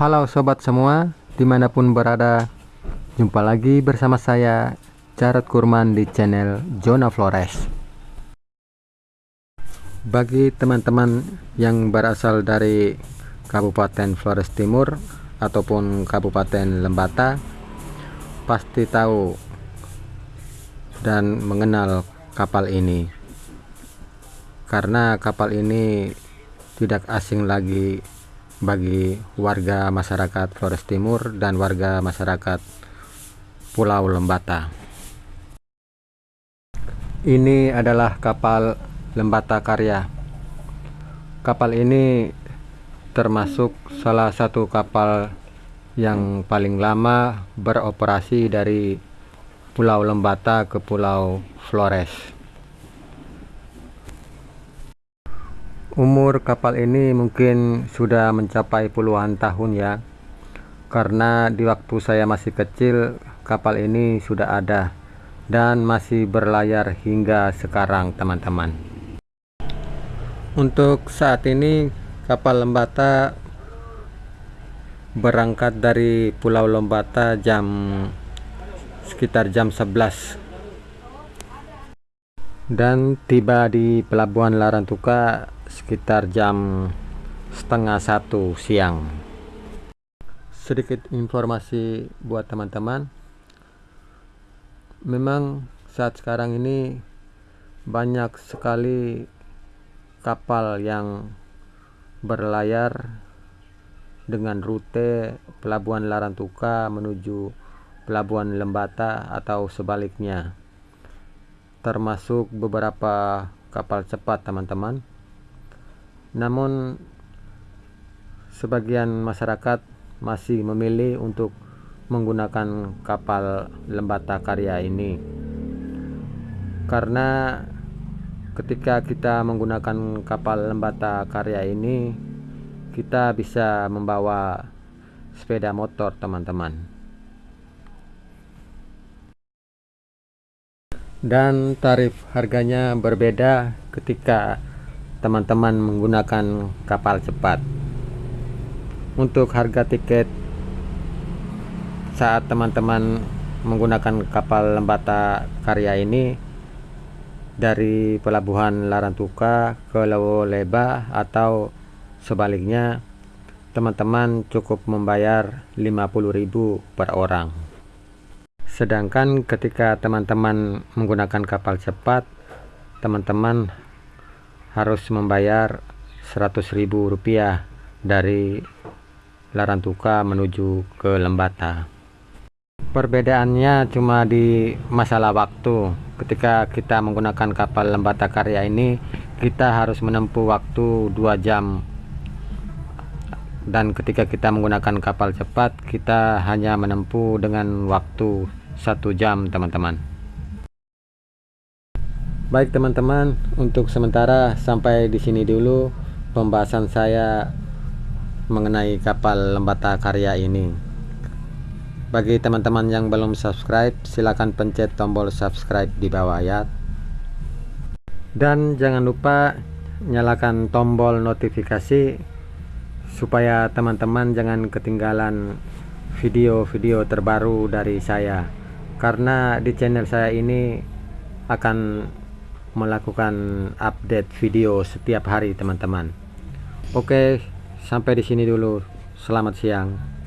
Halo sobat semua, di mana pun berada, jumpa lagi bersama saya Jarod Kurman di channel Zona Flores. Bagi teman-teman yang berasal dari Kabupaten Flores Timur ataupun Kabupaten Lembata, pasti tahu dan mengenal kapal ini, karena kapal ini tidak asing lagi bagi warga masyarakat Flores Timur dan warga masyarakat Pulau Lembata. Ini adalah kapal Lembata Karya. Kapal ini termasuk salah satu kapal yang paling lama beroperasi dari Pulau Lembata ke Pulau Flores. Umur kapal ini mungkin sudah mencapai puluhan tahun ya. Karena di waktu saya masih kecil kapal ini sudah ada Dan masih berlayar hingga sekarang teman-teman. Untuk saat ini kapal Lembata Berangkat dari Pulau Lembata jam sekitar jam 11 dan tiba di Pelabuhan Larantuka sekitar jam setengah satu siang. Sedikit informasi buat teman-teman. Memang saat sekarang ini banyak sekali kapal yang berlayar dengan rute Pelabuhan Larantuka menuju Pelabuhan Lembata atau sebaliknya termasuk beberapa kapal cepat teman-teman namun sebagian masyarakat masih memilih untuk menggunakan kapal lembata karya ini. Karena ketika kita menggunakan kapal lembata karya ini kita bisa membawa sepeda motor teman-teman. Dan tarif harganya berbeda ketika teman-teman menggunakan kapal cepat. Untuk harga tiket saat teman-teman menggunakan kapal lembata karya ini dari pelabuhan Larantuka ke Leba atau sebaliknya teman-teman cukup membayar 50.000 per orang. Sedangkan ketika teman-teman menggunakan kapal cepat teman-teman harus membayar ribu rupiah dari Larantuka menuju ke Lembata. Perbedaannya cuma di masalah waktu. Ketika kita menggunakan kapal Lembata Karya ini kita harus menempuh waktu 2 jam. Dan ketika kita menggunakan kapal cepat kita hanya menempuh dengan waktu satu jam teman-teman Baik teman-teman, untuk sementara sampai di sini dulu pembahasan saya mengenai kapal Lembata Karya ini. Bagi teman-teman yang belum subscribe, silahkan pencet tombol subscribe di bawah ya. Dan jangan lupa nyalakan tombol notifikasi supaya teman-teman jangan ketinggalan video-video terbaru dari saya. Karena di channel saya ini akan melakukan update video setiap hari teman-teman. Oke sampai di sini dulu. Selamat siang